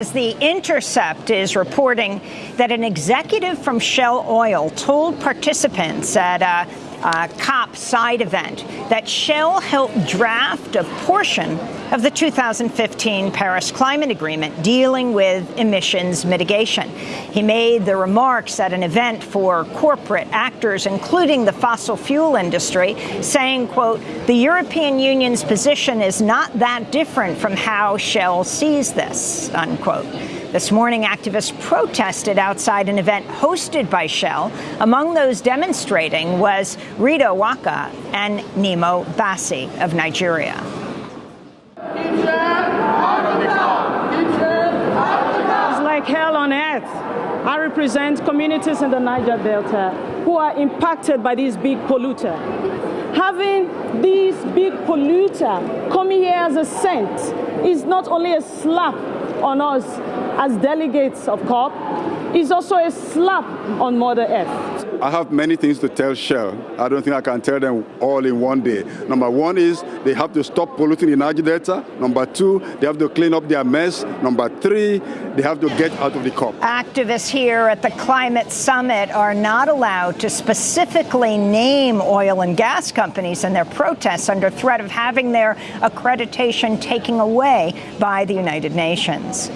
The Intercept is reporting that an executive from Shell Oil told participants at a, a, COP side event that Shell helped draft a portion of the 2015 Paris Climate Agreement dealing with emissions mitigation. He made the remarks at an event for corporate actors, including the fossil fuel industry, saying, quote, the European Union's position is not that different from how Shell sees this, unquote quote. This morning, activists protested outside an event hosted by Shell. Among those demonstrating was Rita Uwaka and Nnimmo Bassey of Nigeria. It's like hell on earth. I represent communities in the Niger Delta who are impacted by this big polluter. Having this big polluter coming here as a cent is not only a slap on us as delegates of COP it's also a slap on Mother Earth. I have many things to tell Shell. I don't think I can tell them all in one day. Number one is they have to stop polluting Niger Delta. Number two, they have to clean up their mess. Number three, they have to get out of the COP. Activists here at the Climate Summit are not allowed to specifically name oil and gas companies in their protests under threat of having their accreditation taken away by the United Nations.